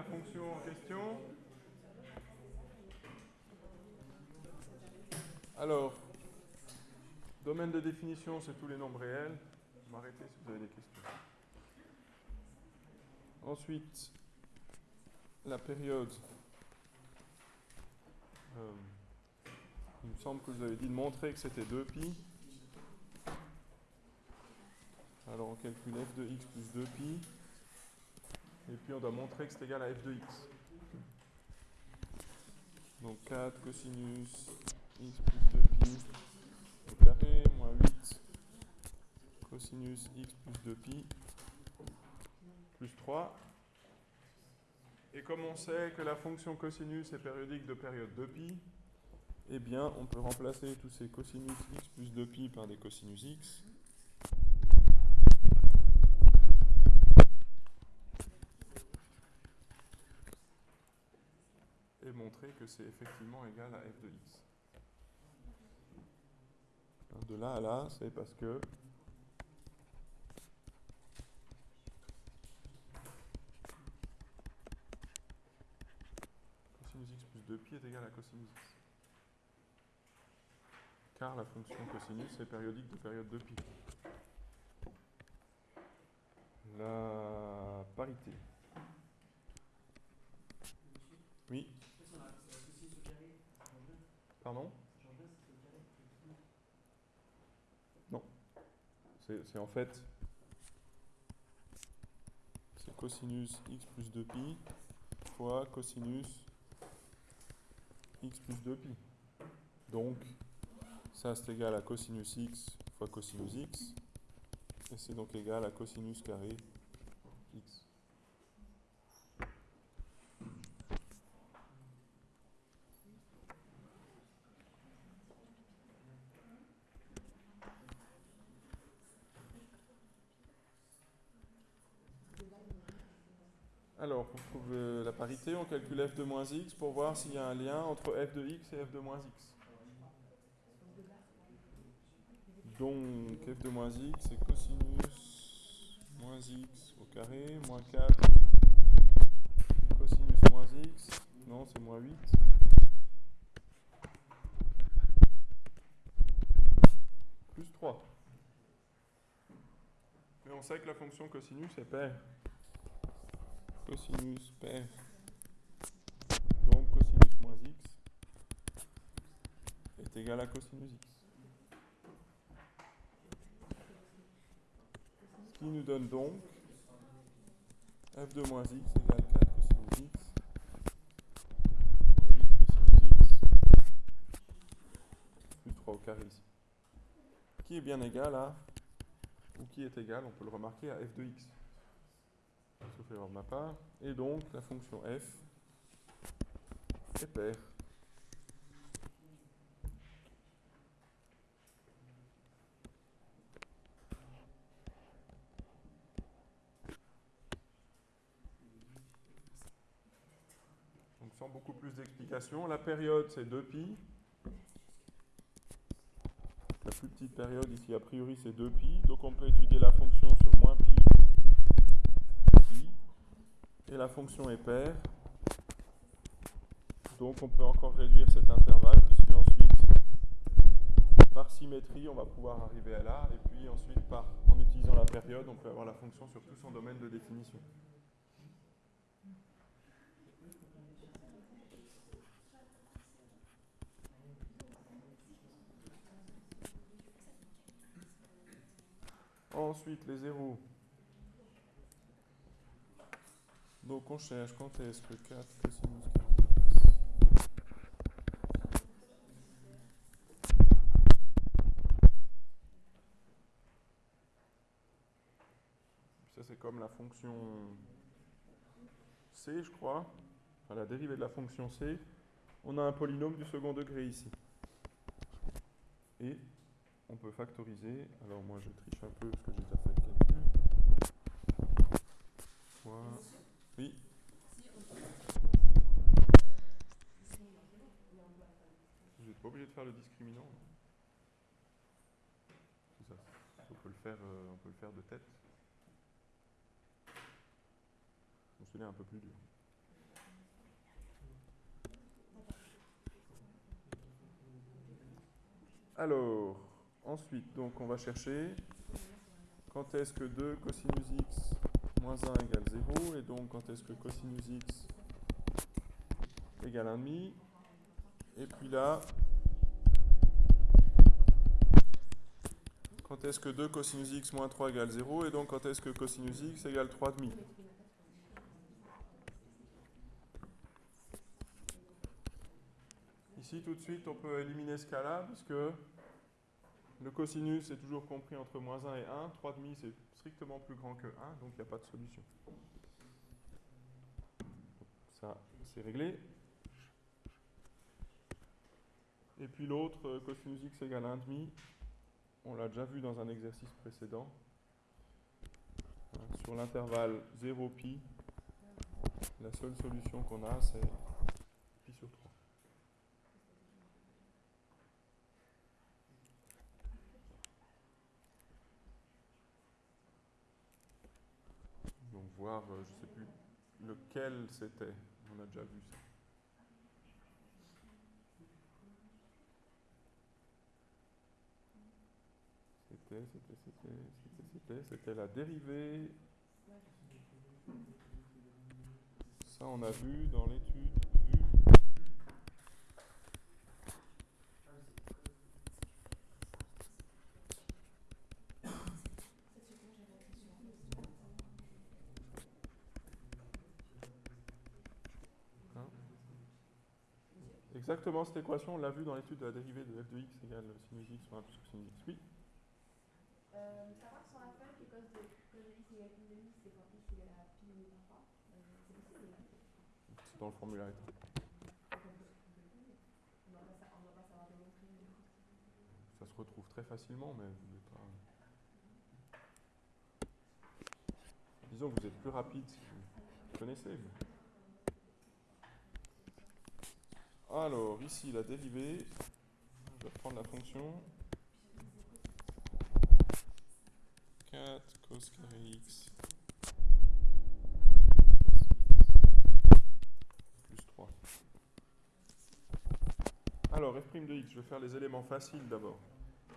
La fonction en question. Alors, domaine de définition, c'est tous les nombres réels. M'arrêtez si vous avez des questions. Ensuite, la période. Euh, il me semble que vous avez dit de montrer que c'était 2pi. Alors on calcule f de x plus 2pi. Et puis on doit montrer que c'est égal à f de x. Donc 4 cosinus x plus 2pi au carré moins 8 cosinus x plus 2pi plus 3. Et comme on sait que la fonction cosinus est périodique de période 2pi, eh bien on peut remplacer tous ces cosinus x plus 2pi par des cosinus x. Que c'est effectivement égal à f de x. De là à là, c'est parce que cosinus x plus 2pi est égal à cosinus x. Car la fonction cosinus est périodique de période 2pi. La parité. Oui. Non. C'est en fait c'est cosinus x plus 2pi fois cosinus x plus 2pi. Donc, ça c'est égal à cosinus x fois cosinus x. Et c'est donc égal à cosinus carré x. Alors, pour trouver la parité, on calcule f de moins x pour voir s'il y a un lien entre f de x et f de moins x. Donc, f de moins x, c'est cosinus moins x au carré, moins 4, cosinus moins x, non, c'est moins 8. Plus 3. Mais on sait que la fonction cosinus est paire cosinus paire. Donc cosinus moins x est égal à cosinus x. Ce qui nous donne donc f de moins x égale 4 cosinus x moins 8 cosinus x plus 3 au carré ici. Qui est bien égal à, ou qui est égal, on peut le remarquer, à f de x sauf erreur de ma part. Et donc, la fonction f est paire. La période c'est 2pi. La plus petite période ici, a priori, c'est 2pi. Donc, on peut étudier la fonction sur moins pi et la fonction est paire. Donc on peut encore réduire cet intervalle, puisque ensuite, par symétrie, on va pouvoir arriver à là, et puis ensuite, en utilisant la période, on peut avoir la fonction sur tout son domaine de définition. Ensuite, les zéros. Donc on cherche quand est-ce que 4 cosinus 4 Ça c'est comme la fonction c, je crois. La dérivée de la fonction c. On a un polynôme du second degré ici. Et on peut factoriser. Alors moi je triche un peu parce que j'ai déjà fait le calcul. Oui. Vous n'êtes pas obligé de faire le discriminant. Hein. C'est Ça. On peut le faire, euh, on peut le faire de tête. On un peu plus dur. Alors, ensuite, donc on va chercher quand est-ce que 2 cosinus x moins 1 égale 0, et donc quand est-ce que cosinus x égale 1,5. Et puis là, quand est-ce que 2 cosinus x moins 3 égale 0, et donc quand est-ce que cosinus x égale 3,5. Ici, tout de suite, on peut éliminer ce cas-là, puisque le cosinus est toujours compris entre moins 1 et 1. 3,5, c'est strictement plus grand que 1, donc il n'y a pas de solution. Ça, c'est réglé. Et puis l'autre, euh, cosinus x égale 1,5, on l'a déjà vu dans un exercice précédent. Sur l'intervalle 0pi, la seule solution qu'on a, c'est pi sur 3. Donc voir, euh, je sais plus lequel c'était, on a déjà vu ça. C'était, c'était, c'était, c'était, c'était, c'était la dérivée. Ça, on a vu dans l'étude vue. Hein Exactement cette équation, on l'a vu dans l'étude de la dérivée de f de x égale sinus x sur 1 plus sinus x. Oui. Euh, savoir sur la feuille que cos de, cos de x égale pi de x, c'est quand x égale à pi par 3. Euh, c'est possible non C'est dans le formulaire état. On ne doit pas sa- on doit pas savoir démontrer. Ça se retrouve très facilement, mais vous n'êtes pas. Disons que vous êtes plus rapide si vous connaissez. vous. Alors, ici, la dérivée. Je vais prendre la fonction. 4 cos carré x. Plus 3. Alors, f' de x, je vais faire les éléments faciles d'abord.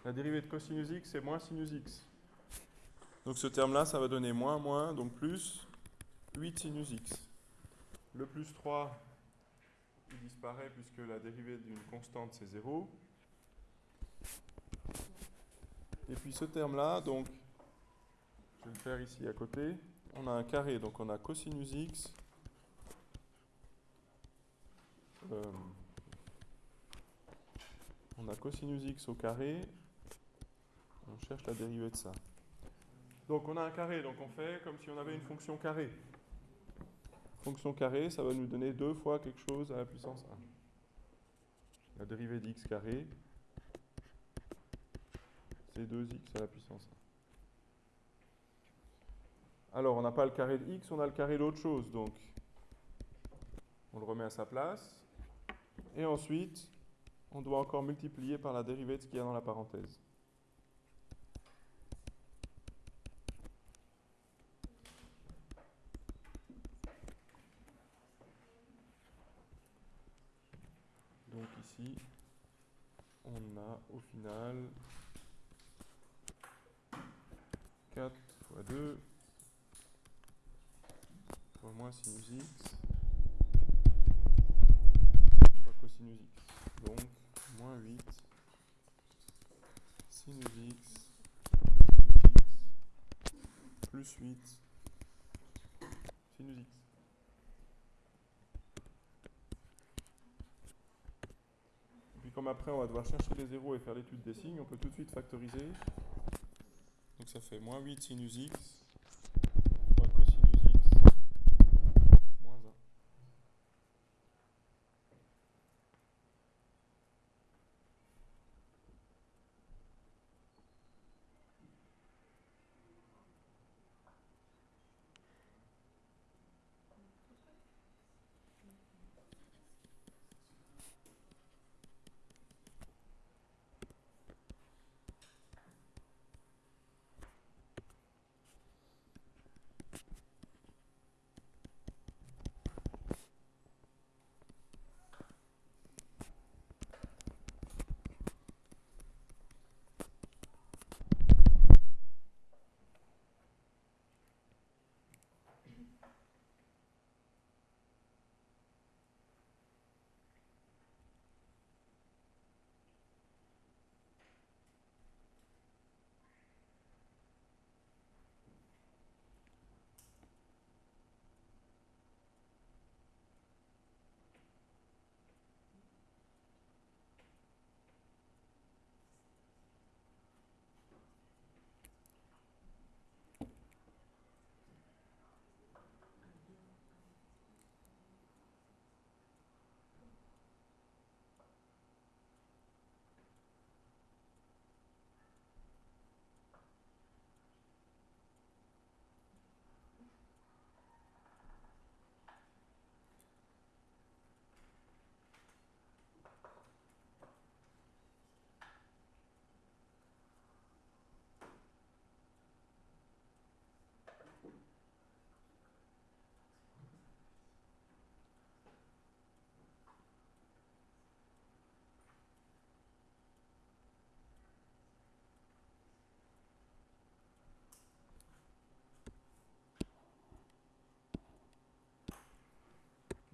La dérivée de cosinus x, c'est moins sinus x. Donc ce terme-là, ça va donner moins, moins, donc plus 8 sinus x. Le plus 3, il disparaît puisque la dérivée d'une constante, c'est 0. Et puis ce terme-là, donc, je vais le faire ici à côté. On a un carré, donc on a cosinus x. Euh, on a cosinus x au carré. On cherche la dérivée de ça. Donc on a un carré, donc on fait comme si on avait une fonction carrée. Fonction carrée, ça va nous donner deux fois quelque chose à la puissance 1. La dérivée d'x carré, c'est 2x à la puissance 1. Alors on n'a pas le carré de x, on a le carré d'autre chose, donc on le remet à sa place. Et ensuite, on doit encore multiplier par la dérivée de ce qu'il y a dans la parenthèse. Donc ici, on a au final. 4 fois 2 fois moins sinus x. Fois cosinus x. Donc, moins 8 sinus x. Cosinus x. Plus 8 sinus x. Et puis après on va devoir chercher les zéros et faire l'étude des signes, on peut tout de suite factoriser. Donc ça fait moins 8 sinus x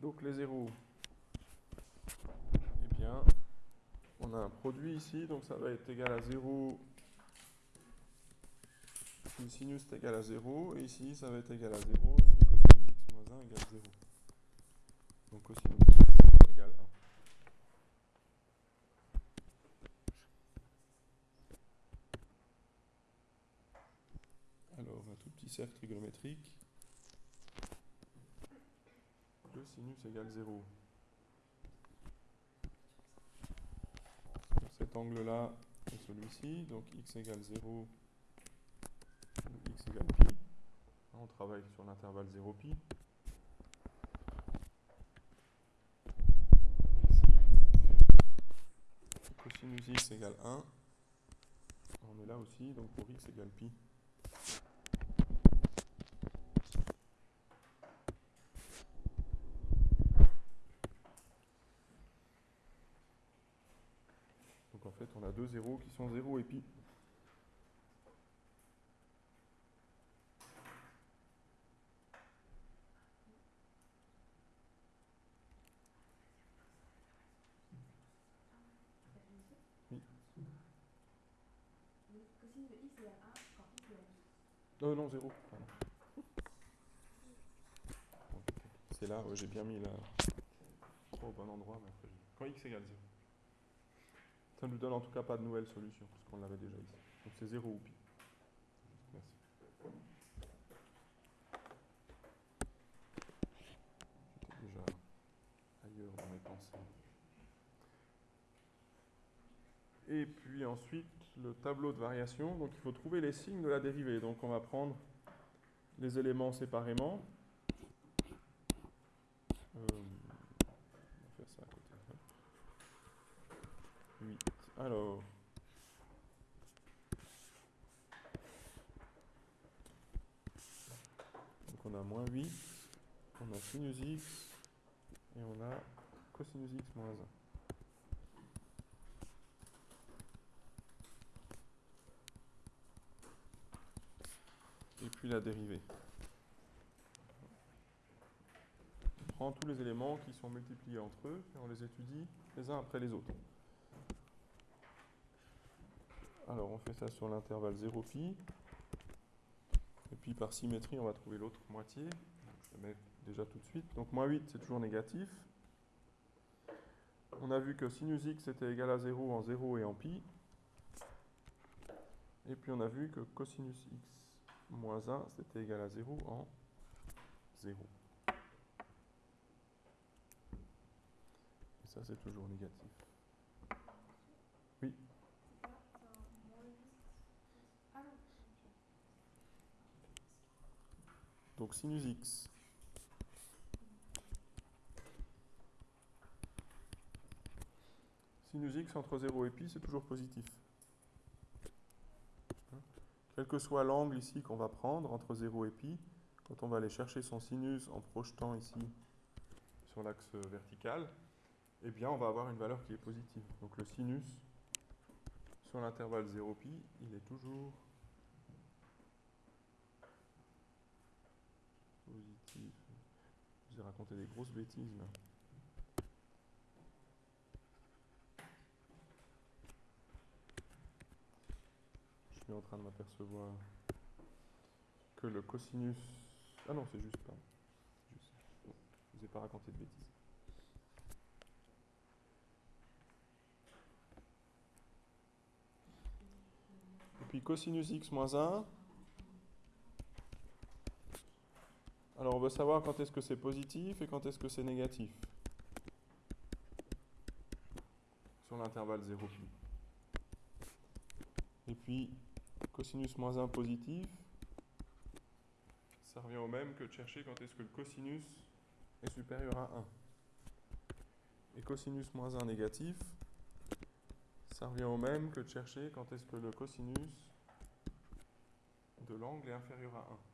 Donc les zéros, eh bien, on a un produit ici, donc ça va être égal à 0 si sinus est égal à 0, et ici ça va être égal à 0 si cosinus x moins 1 égale 0. Donc cosinus x égale 1. Alors un tout petit cercle trigonométrique. Le sinus égale 0. cet angle-là est celui-ci, donc x égale 0 x égale pi. On travaille sur l'intervalle 0 pi. Ici, cosinus x égale 1. On est là aussi, donc pour x égale pi. Donc en fait, on a deux zéros qui sont 0 et pi. Non, non, 0. C'est là, ouais, j'ai bien mis la... Trop au bon endroit, mais quand x égale 0. Ça ne nous donne en tout cas pas de nouvelle solution, parce qu'on l'avait déjà ici. Donc c'est 0 ou pi. Merci. Déjà ailleurs dans mes pensées. Et puis ensuite, le tableau de variation. Donc il faut trouver les signes de la dérivée. Donc on va prendre les éléments séparément. Euh, on va faire ça à côté. 8. Alors. Donc on a moins 8, on a sinus x et on a cosinus x moins 1. et puis la dérivée. On prend tous les éléments qui sont multipliés entre eux et on les étudie les uns après les autres. Alors on fait ça sur l'intervalle 0 pi. Et puis par symétrie, on va trouver l'autre moitié. je le mets déjà tout de suite. Donc moins 8, c'est toujours négatif. On a vu que sinus x était égal à 0 en 0 et en pi. Et puis on a vu que cosinus x moins 1, c'était égal à 0 en 0. Et ça, c'est toujours négatif. Oui Donc sinus x. Sinus x entre 0 et pi, c'est toujours positif. Quel que soit l'angle ici qu'on va prendre entre 0 et pi, quand on va aller chercher son sinus en projetant ici sur l'axe vertical, eh bien on va avoir une valeur qui est positive. Donc le sinus sur l'intervalle 0 pi, il est toujours positif. Je vous ai raconté des grosses bêtises là. suis en train de m'apercevoir que le cosinus... Ah non, c'est juste pas. Juste. je ne vous ai pas raconté de bêtises. Et puis cosinus x moins 1. Alors on veut savoir quand est-ce que c'est positif et quand est-ce que c'est négatif. Sur l'intervalle 0 pi. Et puis cosinus moins 1 positif, ça revient au même que de chercher quand est-ce que le cosinus est supérieur à 1. Et cosinus moins 1 négatif, ça revient au même que de chercher quand est-ce que le cosinus de l'angle est inférieur à 1.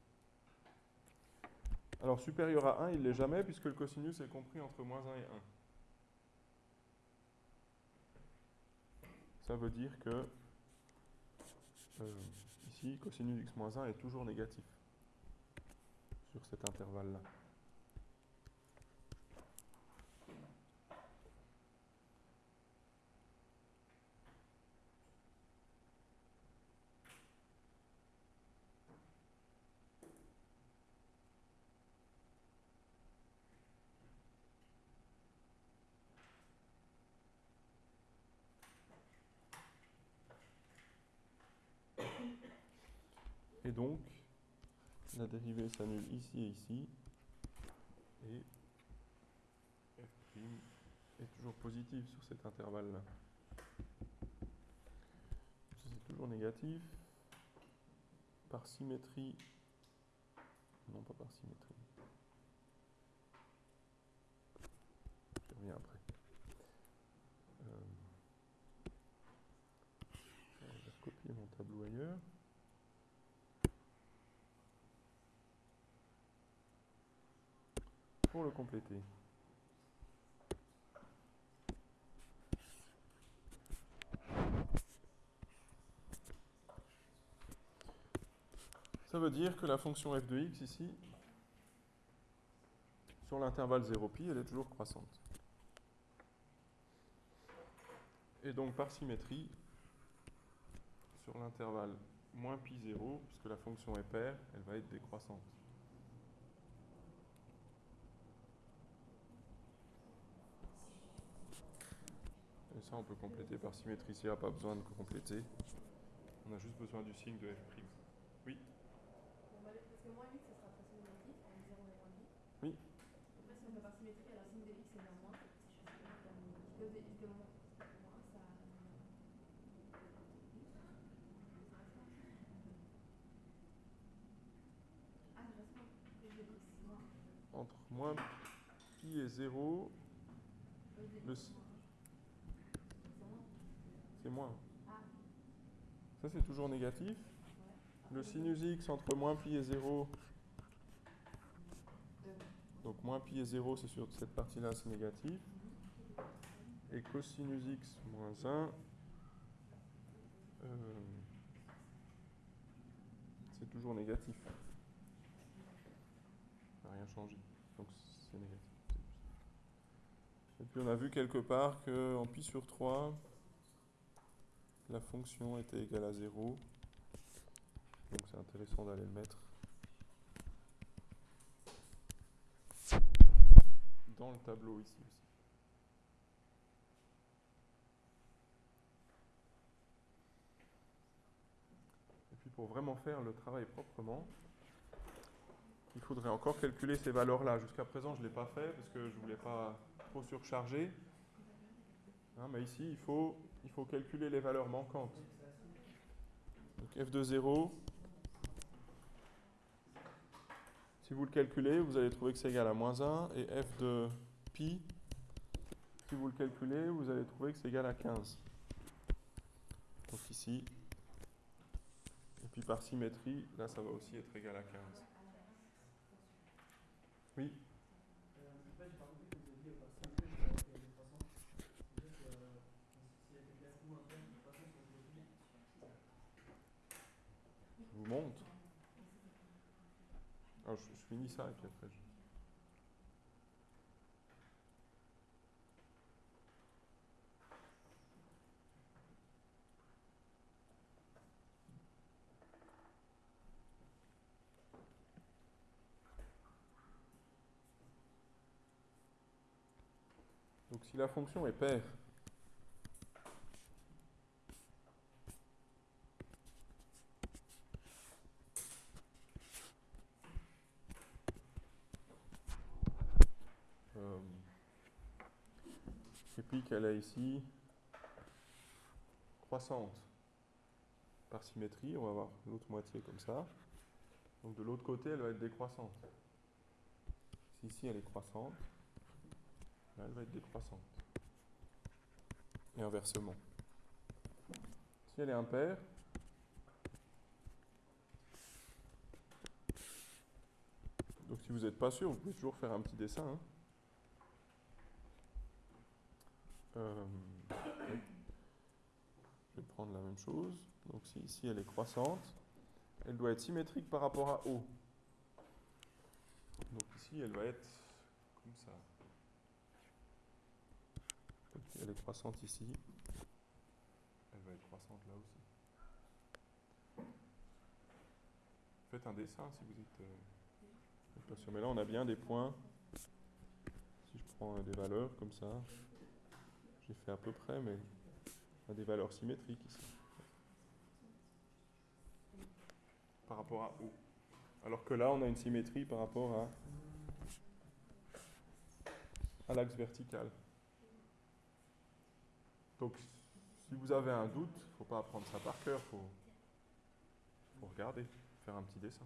Alors supérieur à 1, il ne l'est jamais puisque le cosinus est compris entre moins 1 et 1. Ça veut dire que euh, ici, cosinus x moins 1 est toujours négatif sur cet intervalle-là. Et donc, la dérivée s'annule ici et ici. Et f' est toujours positive sur cet intervalle-là. C'est toujours négatif. Par symétrie, non pas par symétrie. Je reviens après. Euh, je vais recopier mon tableau ailleurs. Pour le compléter. Ça veut dire que la fonction f de x ici, sur l'intervalle 0π, elle est toujours croissante. Et donc par symétrie, sur l'intervalle moins pi 0, puisque la fonction est paire, elle va être décroissante. On peut compléter par symétrie. S'il n'y a pas besoin de compléter, on a juste besoin du signe de f'. Oui Parce que moins 8, ce sera de façon négative, en 0 et 1,5. Oui. Après, si on fait par symétrie, alors signe de x est moins. Si je de de moins, moins, ça. Ah, je reste moins. Je vais x moins. Entre moins pi et 0, E de Le s- moins. C'est moins. C'est moins. Ah, Ça, c'est toujours négatif. Le sinus x entre moins pi et 0, Deux. donc moins pi et 0, c'est sur cette partie-là, c'est négatif. Et cosinus x moins 1, euh, c'est toujours négatif. Ça n'a rien changé. Donc c'est négatif. Et puis on a vu quelque part qu'en pi sur 3, la fonction était égale à 0. Donc c'est intéressant d'aller le mettre dans le tableau ici aussi. Et puis pour vraiment faire le travail proprement, il faudrait encore calculer ces valeurs-là. Jusqu'à présent, je ne l'ai pas fait parce que je ne voulais pas trop surcharger. Hein, mais ici, il faut, il faut calculer les valeurs manquantes. Donc f de 0, si vous le calculez, vous allez trouver que c'est égal à moins 1. Et f de pi, si vous le calculez, vous allez trouver que c'est égal à 15. Donc ici, et puis par symétrie, là ça va aussi être égal à 15. Oui Je vous montre. Alors, je, je finis ça et puis après. Donc si la fonction est paire, qu'elle est ici croissante par symétrie, on va voir l'autre moitié comme ça. Donc de l'autre côté, elle va être décroissante. Si ici elle est croissante, là elle va être décroissante. Et inversement. Si elle est impaire, donc si vous n'êtes pas sûr, vous pouvez toujours faire un petit dessin. hein. Euh, je vais prendre la même chose. Donc si ici elle est croissante, elle doit être symétrique par rapport à O. Donc ici elle va être comme ça. Elle est croissante ici. Elle va être croissante là aussi. Faites un dessin si vous êtes euh. Mais là on a bien des points. Si je prends des valeurs comme ça, j'ai fait à peu près, mais on a des valeurs symétriques ici. par rapport à O. Alors que là, on a une symétrie par rapport à, à l'axe vertical. Donc, si vous avez un doute, il ne faut pas apprendre ça par cœur, il faut, faut regarder, faire un petit dessin.